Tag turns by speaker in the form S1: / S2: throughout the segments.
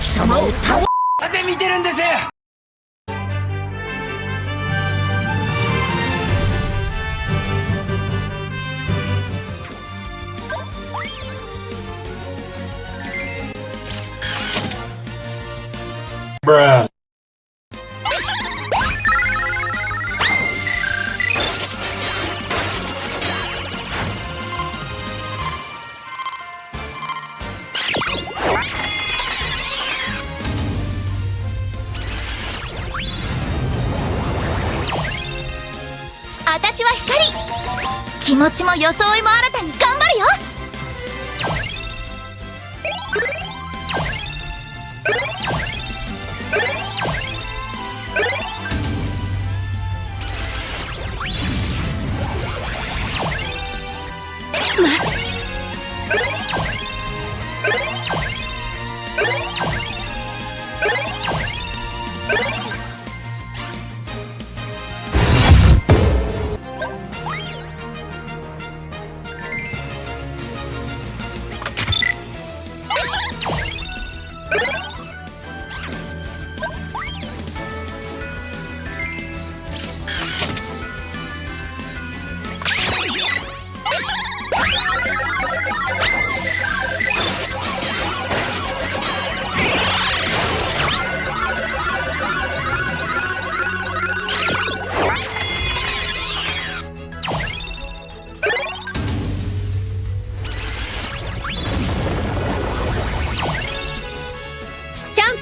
S1: 貴様を倒
S2: なぜ見てるんです
S3: Bruh.
S4: 私は光気持ちも装いも新たに頑張るよ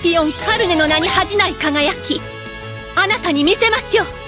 S5: ピオンカルネの名に恥じない輝きあなたに見せましょう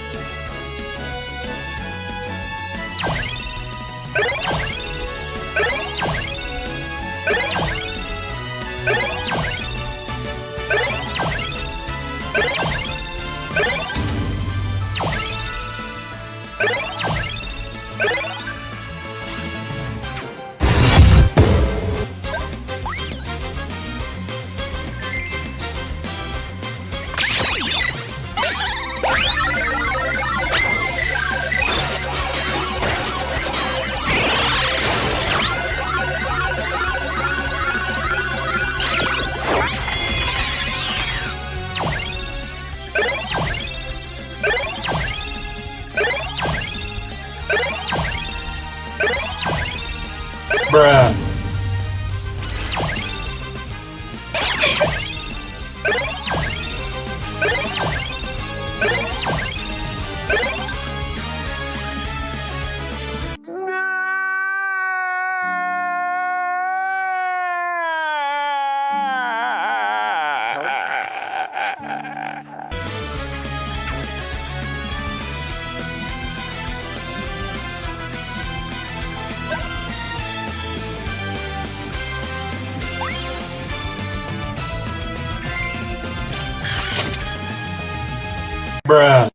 S3: bruh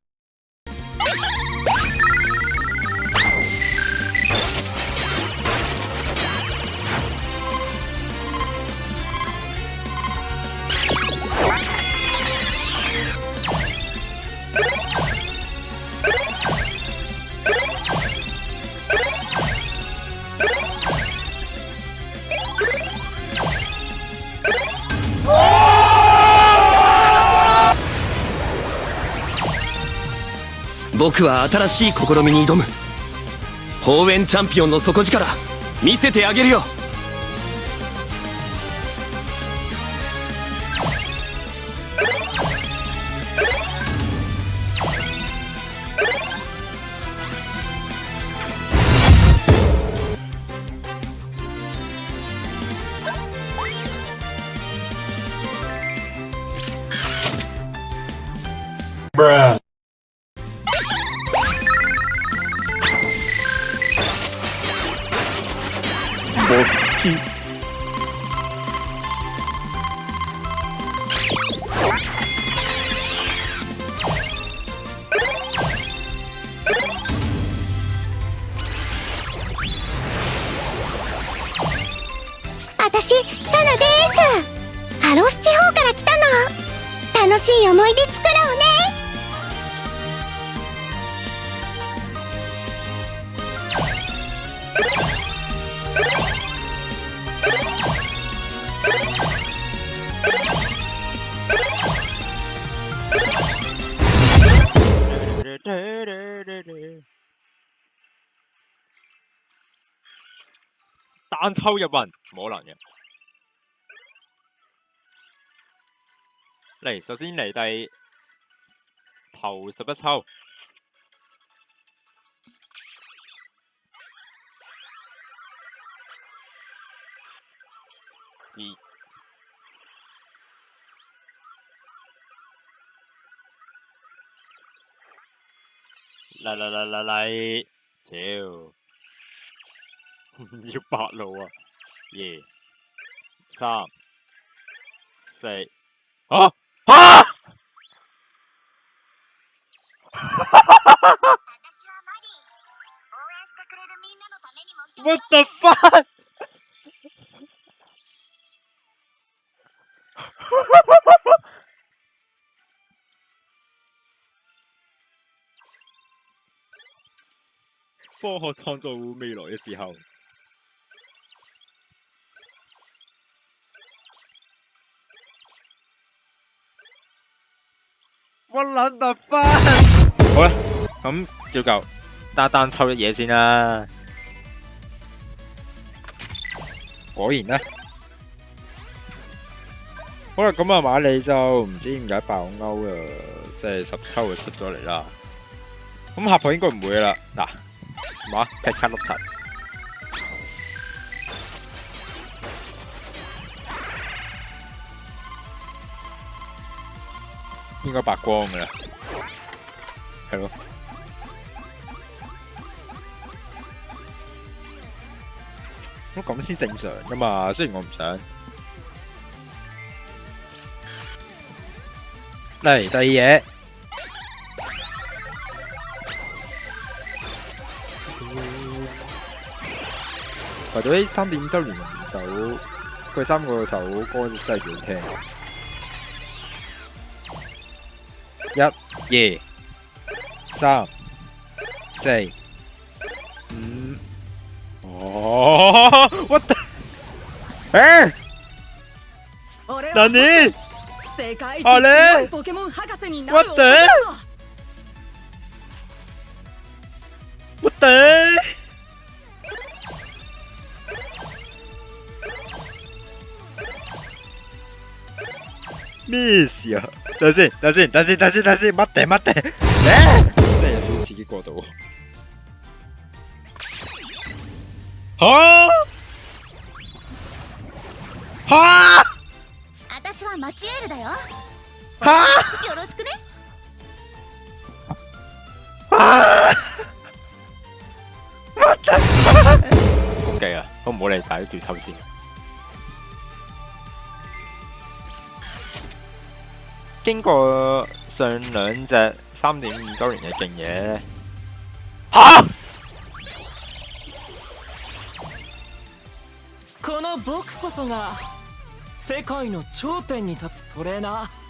S2: 僕は新しい試みに挑む方園チャンピオンの底力見せてあげるよ
S1: 抽入云，冇可能嘅。嚟，首先嚟第头十一抽。嚟嚟嚟嚟嚟，超！唔要白路啊！二、三、四，啊啊！w h a t the fuck！科学创造未来嘅时候。我冷得番，好啦，咁照旧，单单抽一嘢先啦。果然呢，好啦，咁啊马里就唔知点解爆勾啊，即系十抽就出咗嚟啦。咁下盘应该唔会啦，嗱，马即刻碌柒。应该白光嘅，系咯。咁先正常噶嘛，虽然我唔想。嚟第二嘢。不过呢三点走完首，佢三个首歌真系几好听。一、二、三、四、五。哦，what the？え何あれ ?What Nani? Ờ, ờ, what the? What the? 没事，打针，打针，打针，打针，打针，等等，等等。哎！
S4: 再休息几下子。哈！哈！我
S1: 是
S4: 麦切尔呀。哈！
S1: 好，谢谢。哈！我操！OK 啊，我唔好理大家，专注先。經過上兩隻三點五周年嘅勁嘢呢，嚇！
S6: この僕こそが世界の頂点に立つトレーナー。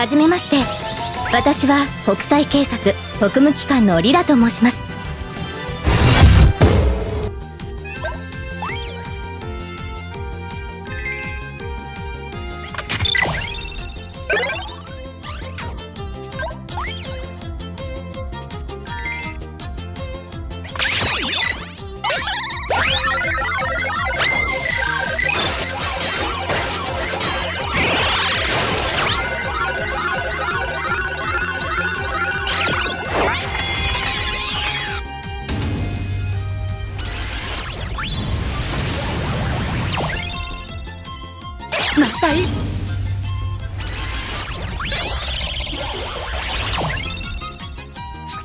S4: はじめまして私は国際警察国務機関のリラと申します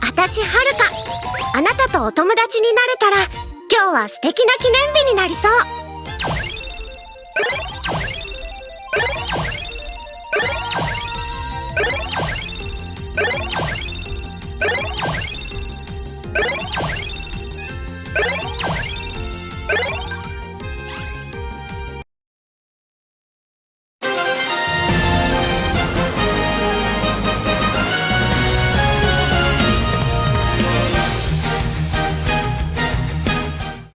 S4: 私はるかあなたとお友達になれたら今日は素敵な記念日になりそう